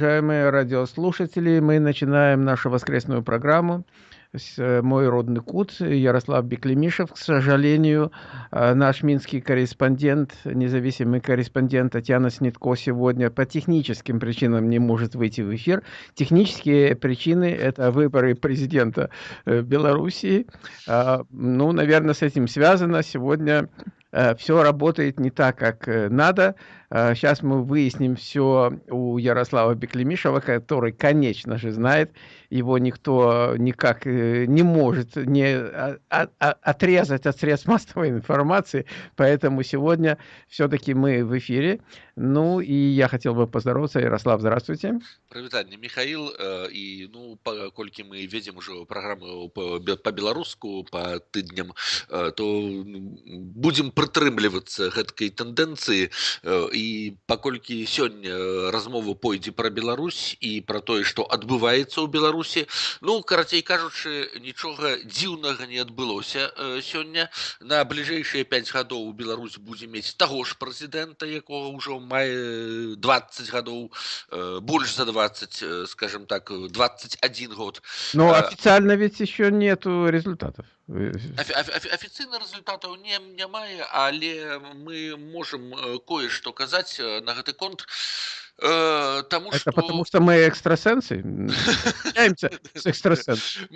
Уважаемые радиослушатели, мы начинаем нашу воскресную программу. Э, мой родный Кут, Ярослав Беклемишев. К сожалению, э, наш минский корреспондент, независимый корреспондент Татьяна Снитко сегодня по техническим причинам не может выйти в эфир. Технические причины – это выборы президента э, Белоруссии. А, ну, наверное, с этим связано. Сегодня все работает не так, как надо. Сейчас мы выясним все у Ярослава Беклемишева, который, конечно же, знает, его никто никак э, не может не а, а, а, отрезать от средств массовой информации, поэтому сегодня все-таки мы в эфире. Ну и я хотел бы поздороваться. Ярослав, здравствуйте. Привитание, Михаил. И, э, ну, паколькі мы ведем уже программу по, по беларуску по тыдням, э, то будем прытрымлівацца гэткай тэндэнцыі і паколькі сёння размова пойдзе пра Беларусь і пра тое, што адбываецца ў Беларусі беларусі ну карацей кажучы нічога дзіўнага не адбылося э, сёння на бліжэйшыя 5 гадоў Беларусь будзе мець таго ж прэзідэнта якога ўжо мае 20 гадоў э, больш за 20 э, скажем так 21 год но официально ведь еще нету результатов афіцыйна результатаў не не мае але мы можем кое-што казаць на гэты конт Э, тому, Это что... потому что мы экстрасенсы? Являемся с экстрасенсом.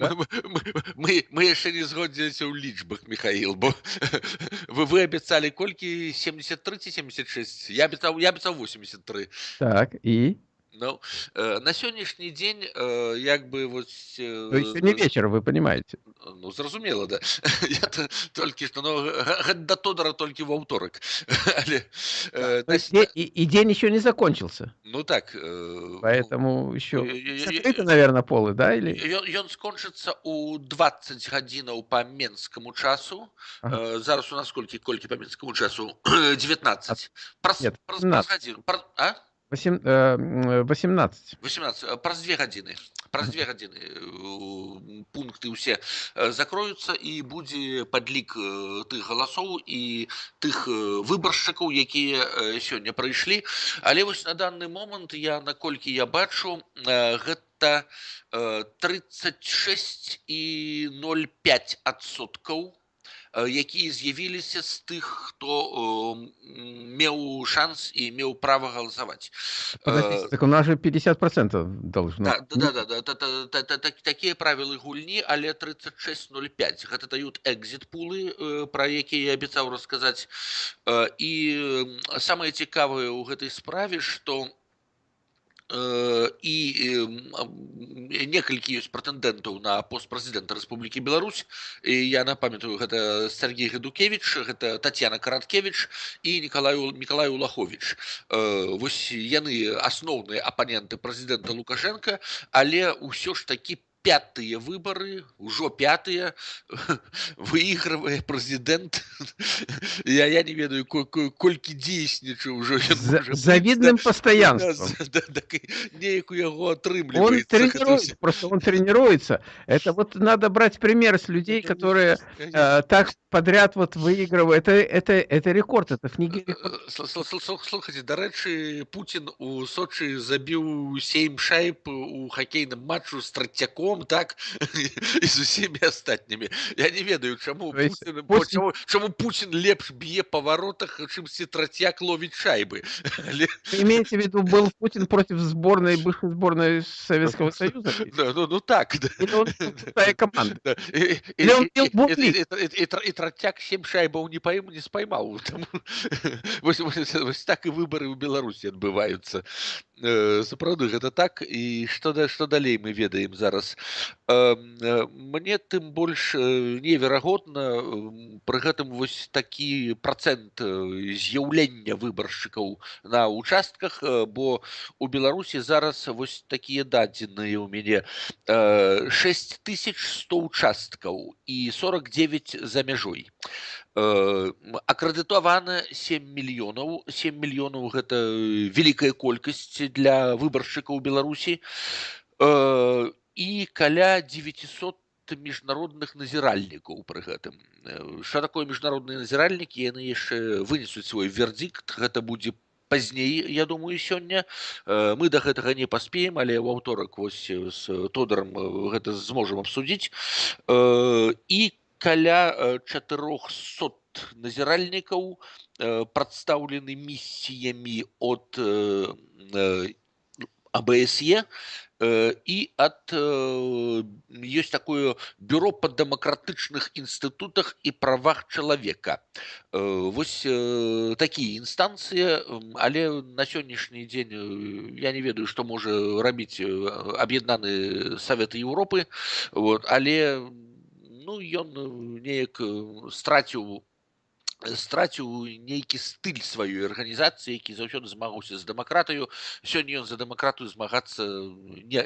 Мы, мы еще не сгодзіліся ў лічбах, Михаил, бо вы, вы абяцалі колькі 73 ці 76? Я абяцаў, я абяцаў 83. Так, і? Ну, э, на сённяшні дзень э, як бы вот э, То есть не вечер вы понимаете ну зразумела да я то, толькі што ну, да тодора толькі в аўторак Але, э, на... и, и, и день еще не закончился ну так э, поэтому еще закрыты, наверное полы да или ён скончыцца у 20 гадзінаў по менскому часу ага. э, зараз у нас колькі колькі по менскому часу 19 праз, Нет, праз, праз гадзіну, праз, а 18. 18. Праз две гадзіны. Праз две гадзіны э, пункты ўсе э, закроюцца і будзе падлік э, тых галасоў і тых выбаршчыкаў, якія сёння прыйшлі. Але вось на данный момант я наколькі я бачу гэта 36 і 0,5 адсоткаў якія з'явіліся з тых хто меў шанс і меў права галасаваць так у нас же 50 процентов должно да, да, да, да, да, да, да, такія правілы гульні але 3605 гэта даюць экзит пулы пра якія я абяцаў расказаць і самае цікавае ў гэтай справе што у і некалькі ёсць прэтэндэнтаў на пост прэзідэнта Рэспублікі Беларусь. І я напамятаю гэта Сергей Гадукевич гэта Татьяна караткевич і Николаю Миколаю Лахович вось яны асноўныя апаненты прэзідэнта Лукашенко але ўсё ж такі пятые выборы, уже пятые, выигрывая президент. я, я не ведаю, колькі дзейсніча уже. За, завидным постоянством. Да, да, да, нейку яго отрымливается. Он тренируется, просто он тренируется. Это вот надо брать пример с людей, которые э, так подряд вот выигрывают. Это, это, это рекорд, это в книге э, рекорд. Слушайте, до речі, Путин у Сочи забил 7 шайб у хоккейном матчу с Тратяком Кравцом, так і з усімі астатнімі я не ведаю чаму Путин, Путин... Чаму, чаму Путин лепш б'е па воротах чымсьці трацяк ловіць шайбы имеете в виду был Путин против сборной бывшей сборной Советского Союза да, ну, ну так да. команда да. и, и, и, и, и, и трацяк 7 шайбаў не пойму не спаймаў вось, вось, вось так і выборы ў Беларусі адбываюцца Э, сапраўды гэта так і што да што далей мы ведаем зараз э, мне тым больш э, неверагодна пры гэтым вось такі процент з'яўлення выбаршчыкаў на участках бо у беларусі зараз вось такія дадзеныя ў мяне 6100 участкаў і 49 за мяжой акрэдытавана 7 мільёнаў 7 мільёнаў гэта вялікая колькасць для выбаршчыкаў беларусі і каля 900 міжнародных назіральнікаў пры гэтым что такое міжнародныя назіральнікі яны яшчэ вынесуць свой вердикт гэта будзе пазней я думаю сёння мы до гэтага не паспеем але ў аўторак вось з тодором гэта зможам абсудзіць і каля 400 назіральнікаў прадстаўлены місіямі от АБСЕ и от есть такое бюро по демократычных институтах и правах человека вось такие инстанции але на сённяшні дзень я не ведаю что можа рабіць аб'яднаны советы Европы вот але ну ён неяк страціў страціў нейкі стыль сваёй арганізацыі які заўсёды змагаўся з дэмакратыю. Сёння ён за дэмакратыю змагацца не,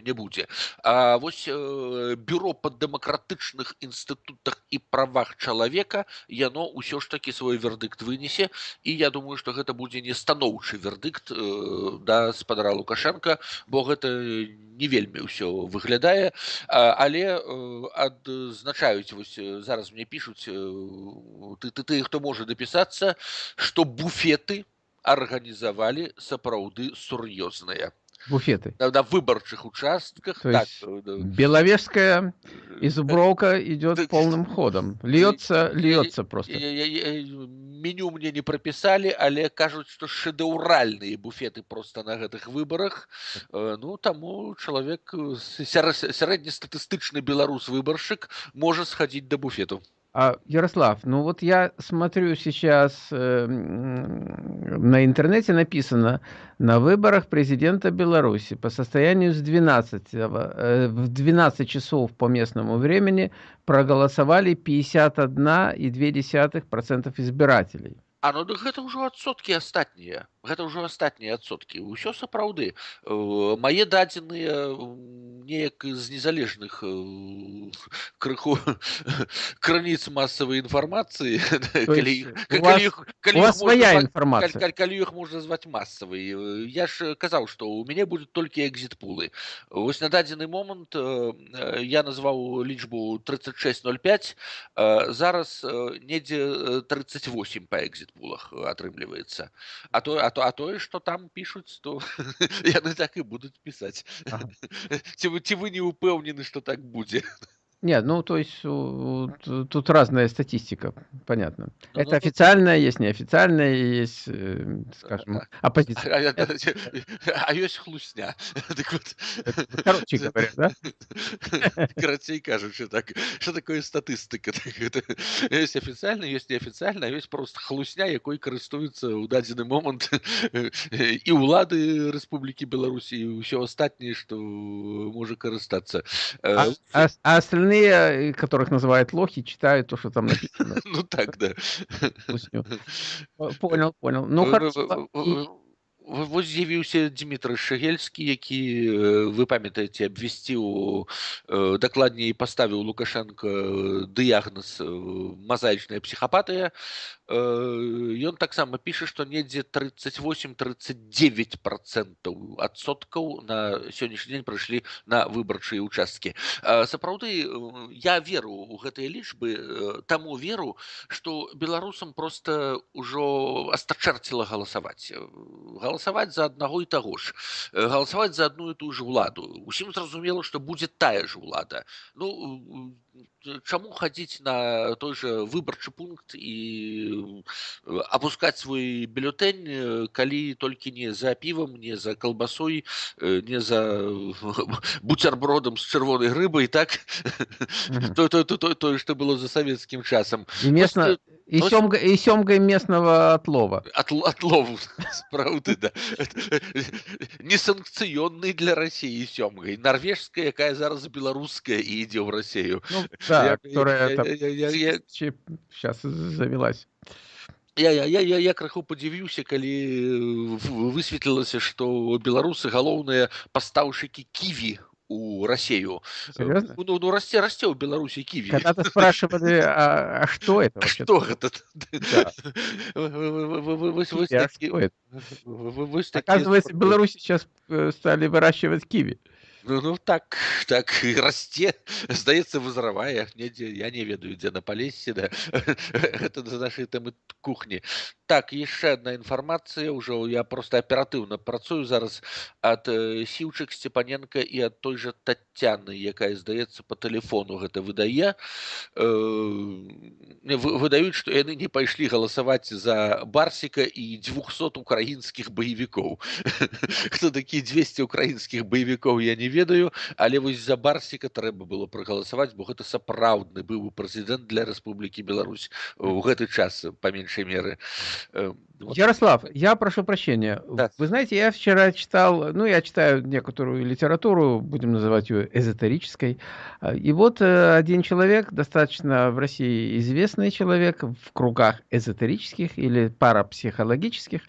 не будзе. А вось бюро па дэмакратычных інстытутах і правах чалавека яно ўсё ж такі свой вердыкт вынесе. І я думаю што гэта будзе не станоўчы вердыкт да спадара лукашенко бо гэта не вельмі ўсё выглядае. Але адзначаюць вось зараз мне пишутць ты ты ты тыя хто можа дапісацца што буфеты арганізавалі сапраўды сур'ёзныя буфеты на, на выбарчых участках То так, беловежская и зубровка идет полным ходом льется льется просто меню мне не прописали але кажуць что шэдэўральныя буфеты просто на гэтых выборах ну таму чалавек сярэднестатыстычны беларус выбаршчык можа схадзіць до буфету А, Ярослав, ну вот я смотрю сейчас э, на интернете написано, на выборах президента Беларуси по состоянию с 12, э, в 12 часов по местному времени проголосовали 51,2% избирателей. А ну дык гэта ўжо адсоткі астатнія гэта ўжо астатнія адсоткі ўсё сапраўды мае дадзеныя неяк з незалежных крыху крыніц масавай інфармацыі свая інфармацыя калі іх можна зваць масавай я ж казаў што ў мяне будуць толькі экзіт пулы вось на дадзены момант я назваў лічбу 3605 зараз недзе 38 па экзіт пулах атрымліваецца а то а то а тое что там пишуць то яны так і будуць пісаць ці вы ці вы не упэўнены что так будзе нет, ну, то есть тут разная статистика, понятно. Ну, Это ну, официальная, есть неофициальная, есть, э, скажем, оппозиция. А, а есть хлусня. Так вот. Короче говоря, да? Короче кажучи, так. Что такое статистика? Есть официально, есть неофициально, а есть просто хлусня, якой користуються у дадзены момент и улады Республики Беларусь, и все остальное, что может користаться. А, а, а остальные остальные, которых называют лохи, читают то, что там написано. Ну так, да. Понял, понял. Ну, хорошо. Вось з'явіўся Дмітрый шагельскі які вы памятаеце абвясціў дакладней паставіў лукашенко дыягноз мазаічная псіхапатыя. Ён таксама піша што недзе 38-39 процентаў адсоткаў на сённяшні дзень прыйшлі на выбарчыя участкі сапраўды я веру у гэтыя лічбы таму веру што беларусам просто ўжо астачарціла галасаваць галасаваць за аднаго і таго ж галасаваць за адну і тую ж уладу усім зразумела што будзе тая ж улада ну чаму хадзіць на той же выбарчы пункт і опускать свой бюллетень калі толькі не за півам не за колбасой не за бутербродом с чырвонай рыбай так то то то тое что было за савецкім часам і месна і сёмга і сёмгай местного отлова отлову справды да несанкцыённый для россии сёмгай норвежская якая зараз беларуская і ідзе ў рассею ну, да, я, которая я, там я, я, я, сейчас завелась. Я, я, я, я, я крыху падзівіўся калі высветлілася што беларусы галоўныя пастаўшчыкі ківі у Россию. Серьезно? Ну, ну расте, расте у Беларуси киви. Когда-то спрашивали, а, а что это вообще? Что это? Да. Оказывается, в Беларуси сейчас стали выращивать киви. Ну, ну так так і расце здаецца вызравае недзе я не ведаю дзе на палесе да это за нашай тэмы кухні так яшчэ одна інфармацыя ўжо я просто аператыўна працую зараз ад э, сіўчык сцепаненко і ад той жа татяны якая здаецца по тэлефону гэта выдае э, выдаюць што яны не пайшлі галасаваць за барсіка і 200 украінскіх баевікоў хто такі 200 украінскіх баевікоў я не ведаю але вось за барсіка трэба было прагаласаваць бо гэта сапраўдны быў прэзідэнт для Рэспублікі Беларусь у гэты час па меншай меры э, вот. Ярослав я прошу прощения да. вы знаете я вчера читал ну я читаю некоторую литературу будем называть ее эзотерической и вот э, один человек достаточно в России известный человек в кругах эзотерических или парапсихологических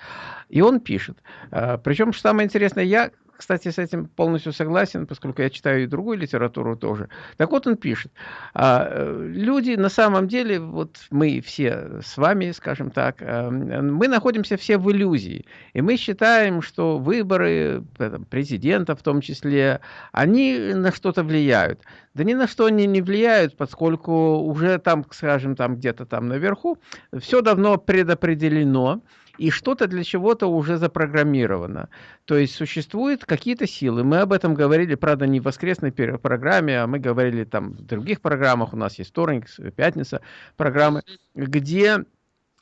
и он пишет э, причем что самое интересное я кстати, с этим полностью согласен, поскольку я читаю и другую литературу тоже. Так вот он пишет, а, э, люди на самом деле, вот мы все с вами, скажем так, э, мы находимся все в иллюзии. И мы считаем, что выборы президента в том числе, они на что-то влияют. Да ни на что они не влияют, поскольку уже там, скажем, там где-то там наверху, все давно предопределено и что-то для чего-то уже запрограммировано. То есть существуют какие-то силы. Мы об этом говорили, правда, не в воскресной программе, а мы говорили там в других программах. У нас есть вторник, пятница программы, где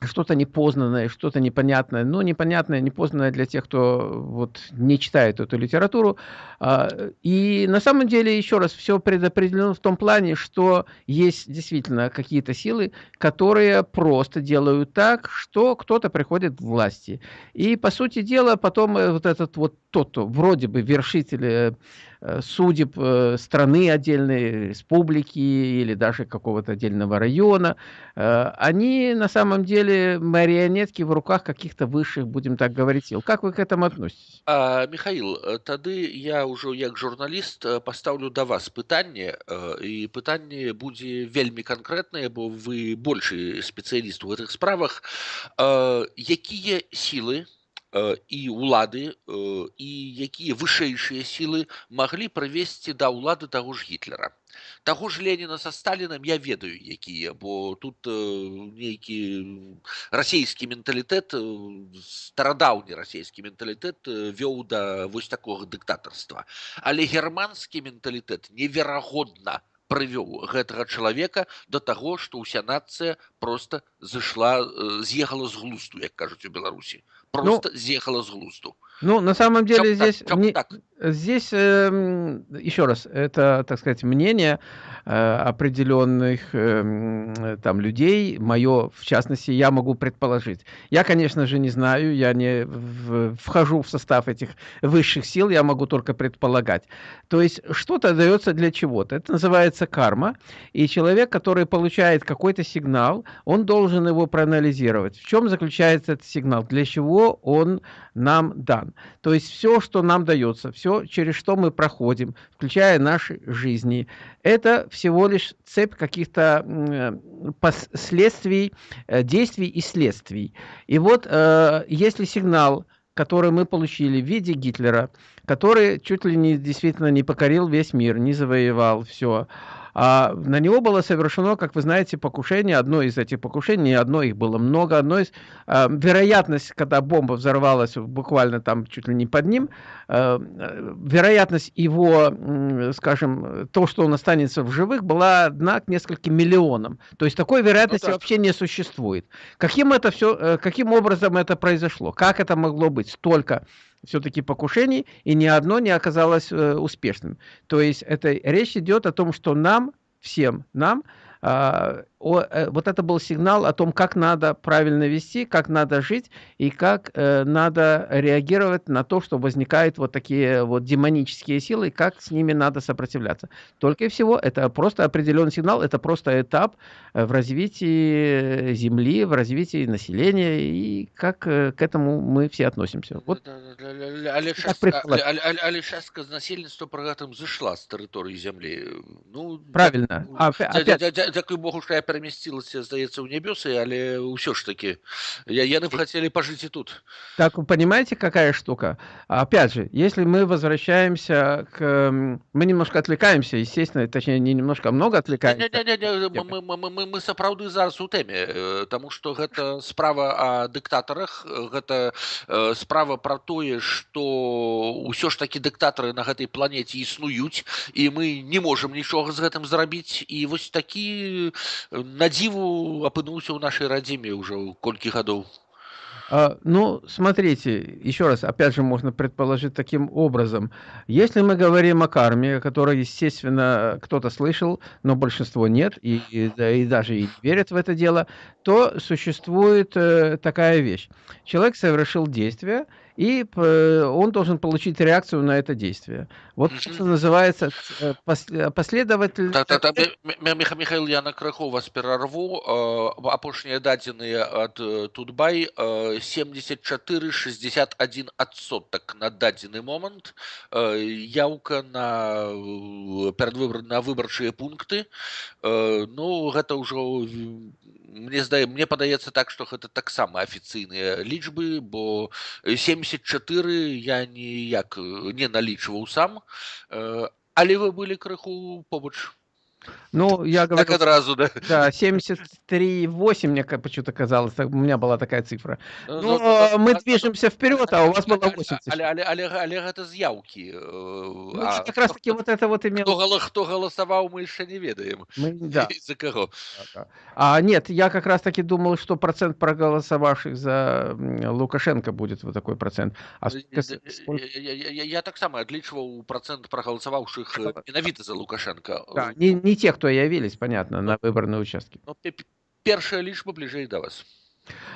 что-то непознанное, что-то непонятное, ну, непонятное, непознанное для тех, кто вот не читает эту литературу. А, и на самом деле, еще раз, все предопределено в том плане, что есть действительно какие-то силы, которые просто делают так, что кто-то приходит к власти. И, по сути дела, потом э, вот этот вот тот, вроде бы вершитель э, Э, судеб страны отдельной, республики или даже какого-то отдельного района, они на самом деле марионетки в руках каких-то высших, будем так говорить, сил. Как вы к этому относитесь? А, Михаил, тады я уже як журналіст поставлю до вас пытанне і пытанне будзе вельмі канкрэтнае, бо вы большы спецыяліст у гэтых справах. Якія сілы і э, ўлады і э, якія вышэйшыя сілы маглі прывесці да ўлады таго ж гітлера таго ж леніна са сталінам я ведаю якія бо тут э, нейкі расійскі менталітэт старадаўні расійскі менталітэт вёў да вось такога дыктатарства але германскі менталітэт неверагодна прывёў гэтага чалавека да таго што ўся нацыя просто зышла з'ехала з глусту як кажуць у беларусі просто ну, съехала с глусту. ну, на самом деле чем здесь, так, не, так? здесь э, еще раз, это, так сказать, мнение э, определенных э, там людей, мое, в частности, я могу предположить. Я, конечно же, не знаю, я не в, вхожу в состав этих высших сил, я могу только предполагать. То есть что-то дается для чего-то. Это называется карма, и человек, который получает какой-то сигнал, он должен его проанализировать. В чем заключается этот сигнал, для чего он нам дан. То есть все, что нам дается, все, через что мы проходим, включая наши жизни, это всего лишь цепь каких-то последствий, э, действий и следствий. И вот э, если сигнал, который мы получили в виде Гитлера, который чуть ли не действительно не покорил весь мир, не завоевал все, а на него было совершено, как вы знаете, покушение. Одно из этих покушений, одно их было много. Одно из э, вероятность, когда бомба взорвалась буквально там чуть ли не под ним, э, вероятность его, э, скажем, то, что он останется в живых, была одна к нескольким миллионам. То есть такой вероятности ну, да. вообще не существует. Каким это все, э, каким образом это произошло? Как это могло быть столько все-таки покушений, и ни одно не оказалось э, успешным. То есть это речь идет о том, что нам, всем нам, э, о, э, вот это был сигнал о том, как надо правильно вести, как надо жить и как э, надо реагировать на то, что возникают вот такие вот демонические силы, и как с ними надо сопротивляться. Только и всего, это просто определенный сигнал, это просто этап э, в развитии Земли, в развитии населения, и как э, к этому мы все относимся. Вот але частка насельніцтва пры гэтым зышла з тэрыторыі зямлі ну правильно а, опять... дзякуй богу што я перамясцілася здаецца ў нябёсы але ўсё ж таки я яны б хотели пожить и тут так вы понимаете какая штука опять же если мы возвращаемся к мы немножко отвлекаемся естественно точнее не немножко а много отвлекаемся не, не, не, не, мы, мы, мы, мы сапраўды зараз у тэме тому что гэта справа о дыктатарах гэта справа про тое что ўсё ж таки дыктатары на гэтай планете існуюць і мы не можем нічога з гэтым зрабіць і вось такі на дзіву апынуўся ў нашай радзіме ўжо колькі гадоў А, ну, смотрите, еще раз, опять же, можно предположить таким образом. Если мы говорим о карме, которой, естественно, кто-то слышал, но большинство нет, и, и, да, и даже и верят в это дело, то существует э, такая вещь. Человек совершил действие, и он должен получить реакцию на это действие. Вот mm -hmm. что называется э, последователь... Михаил, я на крыху вас перерву. Апошнія дадзеныя ад Тутбай 74,61 адсотак на дадзены момант. Яўка на перадвыбор на выбарчыя пункты. Ну, гэта ўжо мне здае мне падаецца так што гэта таксама афіцыйныя лічбы бо 74 я ніяк не налічваў сам але вы былі крыху побач ну, я говорю... Так одразу, да? Да, 73,8 мне почему-то казалось, у меня была такая цифра. Ну, ну, ну мы движемся вперед, а у вас было 80. Але, але, але, але это заявки. Ну, а, как раз таки вот это вот имело... Кто, голосовал, мы еще не ведаем. Мы, да. За кого. А, нет, я как раз таки думал, что процент проголосовавших за Лукашенко будет вот такой процент. А я, я, я, я так само отличивал процент проголосовавших менавіта за Лукашенко. Да, не, не те, кто явились, понятно, на выборные участки. Ну, первая лишь ближе до вас.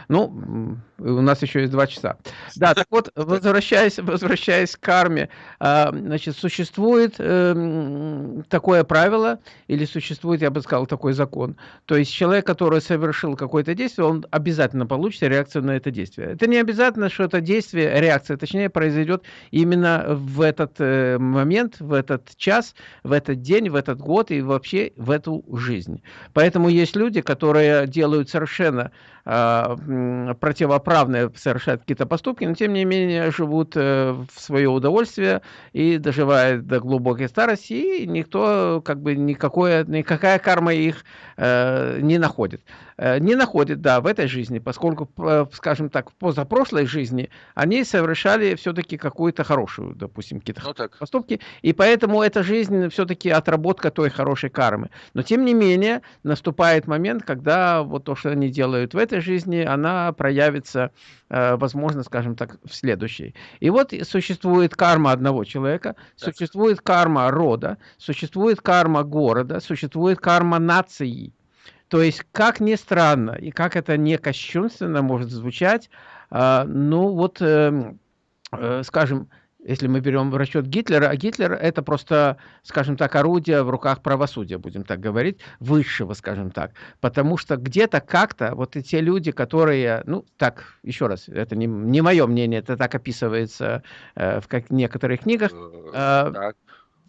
Ну, у нас еще есть два часа. Да, так вот, возвращаясь, возвращаясь к карме, а, значит, существует эм, такое правило, или существует, я бы сказал, такой закон. То есть человек, который совершил какое-то действие, он обязательно получит реакцию на это действие. Это не обязательно, что это действие, реакция, точнее, произойдет именно в этот э, момент, в этот час, в этот день, в этот год и вообще в эту жизнь. Поэтому есть люди, которые делают совершенно противоправные совершают какие-то поступки, но тем не менее живут э, в свое удовольствие и доживают до глубокой старости, и никто, как бы, никакое, никакая карма их э, не находит. Э, не находит, да, в этой жизни, поскольку, скажем так, в позапрошлой жизни они совершали все-таки какую-то хорошую, допустим, какие-то ну, поступки, и поэтому эта жизнь все-таки отработка той хорошей кармы. Но, тем не менее, наступает момент, когда вот то, что они делают в этой жизни, она проявится, э, возможно, скажем так, в следующей. И вот существует карма одного человека, так. существует карма рода, существует карма города, существует карма нации. То есть, как ни странно, и как это не кощунственно может звучать, э, ну вот, эм, э, скажем, если мы берем в расчет Гитлера, а Гитлер это просто, скажем так, орудие в руках правосудия, будем так говорить, высшего, скажем так. Потому что где-то как-то вот эти люди, которые, ну, так, еще раз, это не, не мое мнение, это так описывается э, в как, некоторых книгах, э, э,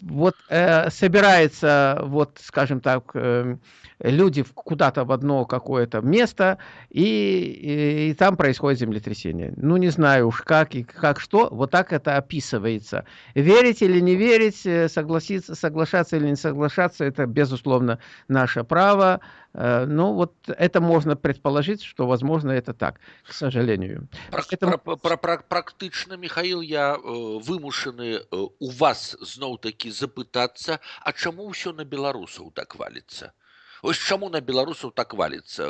вот э, собирается, вот, скажем так, э, люди куда-то в одно какое-то место, и, и, и там происходит землетрясение. Ну, не знаю уж как и как что, вот так это описывается. Верить или не верить, э, согласиться, соглашаться или не соглашаться, это, безусловно, наше право. Э, ну, вот это можно предположить, что, возможно, это так, к сожалению. Поэтому... Про, про, про, практично, Михаил, я э, вымушаны э, у вас, зноў-таки, запытаться, а чему все на белорусов так валится? Вось чаму на беларусаў так валіцца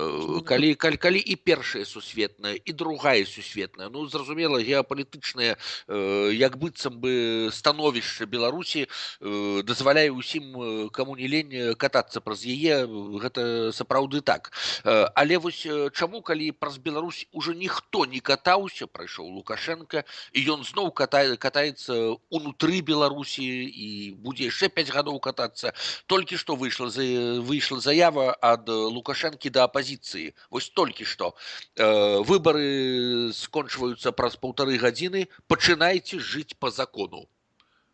калі калі, калі і першая сусветная і другая сусветная ну зразумела геапалітычныя э, як быццам бы становішча беларусі э, дазваляе ўсім каму не лень катацца праз яе гэта сапраўды так э, але вось чаму калі праз Беларусь уже ніхто не катаўся прайшоў лукашенко і ён зноў катае катаецца унутры беларусі і будзе яшчэ 5 гадоў катацца толькі што выйшла за выйшла заява заява ад лукашэнкі да апазіцыі вось толькі што э, выбары скончваюцца праз паўтары гадзіны пачынайце жыць по закону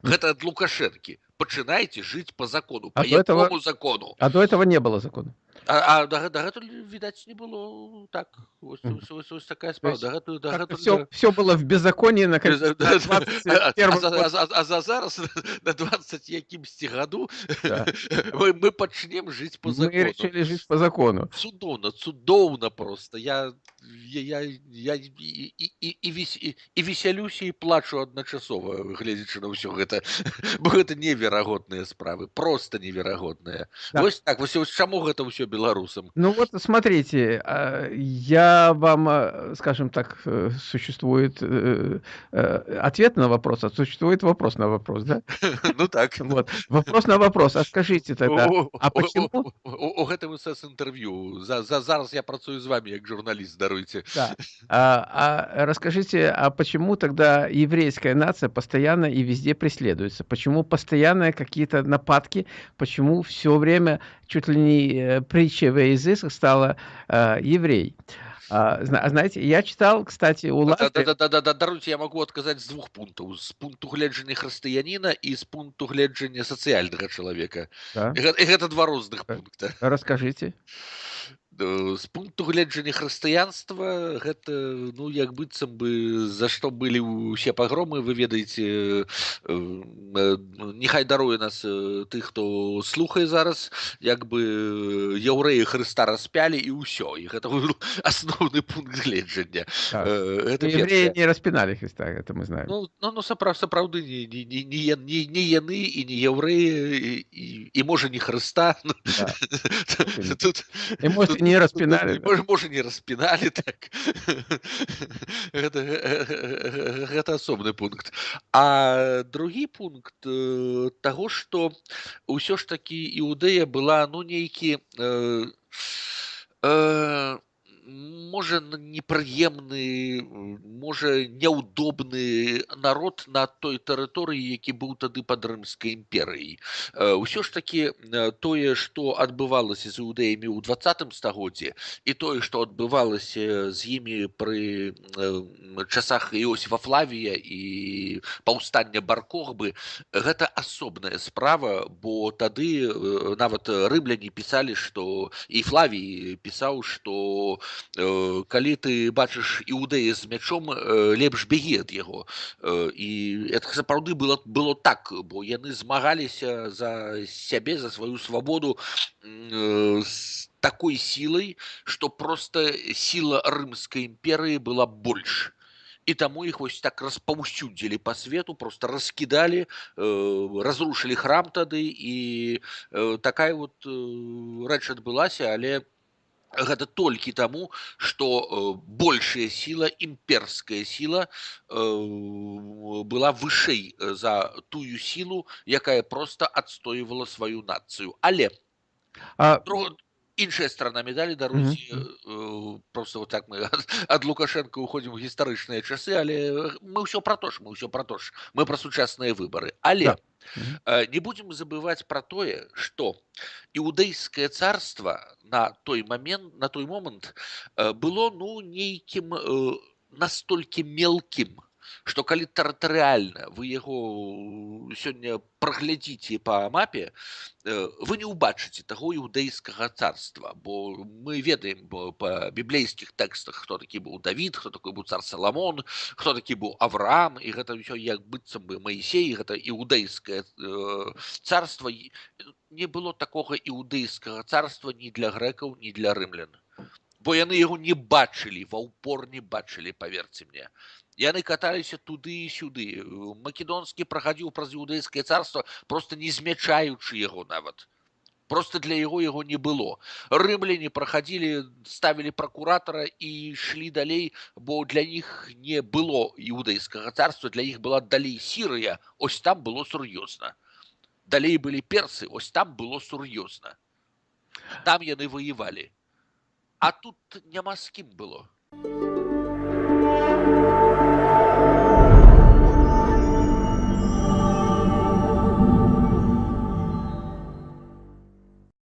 гэта ад лукашэнкі пачынайце жыць по закону по а этого закону а до этого не было закона А, а да, дагэтуль відаць не было так вось, Мгм. вось, вось, вось такая То справа есть дагэтуль как-то дагэтуль все, да. все было в беззаконии на Без- конец- да, на да. 21 А, за, год. а, за, а за зараз на 20 якімсьці году Да. мы, мы пачнем жыць по Мы закону решили жить по закону. цудоўна цудоўна просто я я я, я і, і, і, і, вес, і, і весялюся і плачу адначасова гледзячы на ўсё гэта бо гэта неверагодныя справы просто неверагодныя Да. вось так вось, вось чаму гэта ўсё беларусам Ну вот смотрите, а, я вам, а, скажем так, э, существует э, э, ответ на вопрос, а существует вопрос на вопрос, да? ну так Вот. Вопрос на вопрос. А скажите тогда, У- а у- почему? у- у- у гэтым сэс інтэрв'ю за, за зараз я працую з вами як журналіст даруйце Да. А, а расскажите, а почему тогда еврейская нация постоянно и везде преследуется? Почему постоянно какие-то нападки? Почему все время чуть ли не э, притчей во языцах стало э, еврей? А, зна- знаете, я читал, кстати, у Да, Лазаря... да, да, да, да, даруйце я магу адказаць з двух пунктаў з пункту гледжання хрысціяніна і з пункту гледжання сацыяльнага чалавека Да, і гэта, і гэта два розных Так. пункта расскажите. Э, з пункту гледжання хрысціянства гэта ну як быццам бы за што былі ўсе пагромы вы ведаеце э, э, нехай даруе нас э, тых хто слухае зараз як бы э, яўрэі Хрыста распялі і ўсё і гэта быў асноўны пункт гледжання Так. Э, гэта Евреи першае. не распинали Христа, это мы знаем. Ну, ну, ну сапраў, сапраўды не, не, не, не, я- не, не яны і не яўрэі і, і, і можа не Хрыста ну, Да. тут, И, может, и не распинали. і, да. можа, не распіналі так гэта, гэ- гэта асобны пункт а другі пункт э, таго што ўсё ж такі іудэя была ну нейкі э, э, можа непрыемны можа няўдобны народ на той тэрыторыі які быў тады пад рымскай імперыяй. Э, ўсё ж такі э, тое што адбывалася з іудэямі ў двадцатым стагоддзі і тое што адбывалася з імі пры э, часах іосифа флавія і паўстання баркохбы гэта асобная справа бо тады э, нават рымляне пісалі што і флавій пісаў што э, калі ты бачыш іудэя з мячом э, лепш бегі ад яго Э, і это сапраўды было было так бо яны змагаліся за сябе за сваю свабоду м, э, з такой сілай што просто сіла рымскай імперыі была больш і таму іх вось так распаўсюдзілі па свету просто раскідалі э, разрушылі храм тады і э, такая вот э, рэч адбылася але гэта толькі таму што э, большая сіла імперская сіла э, была вышэй э, за тую сілу якая просто адстойвала сваю нацыю але А, друг- іншая сторона медалі даруйце э, просто вот так мы ад, ад лукашенко уходзім у гістарычныя часы але э, мы ўсё пра то ж мы ўсё пра то ж мы пра сучасныя выбары але Да. Мгм. э, не будзем забываць пра тое што іудэйскае царства на той момент на той момант э, было ну нейкім э, настолькі мелкім што калі тэрытарыальна вы яго сёння праглядзіце па мапе э, вы не ўбачыце таго іудэйскага царства бо мы ведаем бо па біблейскіх тэкстах хто такі быў Давід хто такой быў цар Саламон хто такі быў Авраам і гэта ўсё як быццам бы Маісей гэта іудэйскае э, царства І не было такога іудэйскага царства ні для грэкаў ні для рымлян бо яны яго не бачылі ва ўпор не бачылі паверце мне яны каталіся туды і сюды македонскі прахадзіў праз іудэйскае царства просто не змячаючы яго нават просто для яго яго не было рымляне прахадзілі ставілі пракуратара і ішлі далей бо для іх не было іудэйскага царства для іх была далей сірыя ось там было сур'ёзна далей былі персы ось там было сур'ёзна там яны воевалі а тут няма з кім было